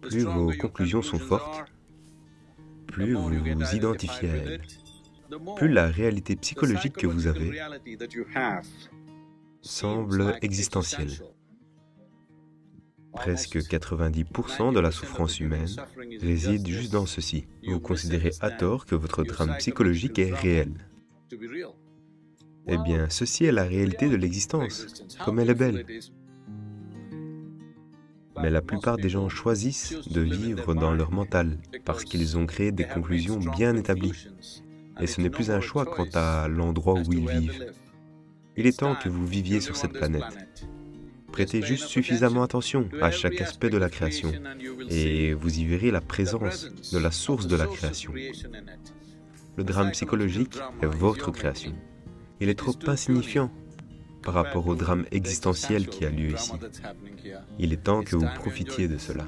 Plus vos conclusions sont fortes, plus vous vous identifiez à elles, plus la réalité psychologique que vous avez semble existentielle. Presque 90% de la souffrance humaine réside juste dans ceci. Vous considérez à tort que votre drame psychologique est réel. Eh bien, ceci est la réalité de l'existence, comme elle est belle. Mais la plupart des gens choisissent de vivre dans leur mental, parce qu'ils ont créé des conclusions bien établies. Et ce n'est plus un choix quant à l'endroit où ils vivent. Il est temps que vous viviez sur cette planète. Prêtez juste suffisamment attention à chaque aspect de la création, et vous y verrez la présence de la source de la création. Le drame psychologique est votre création. Il est trop insignifiant par rapport au drame existentiel qui a lieu ici. Il est temps que vous profitiez de cela.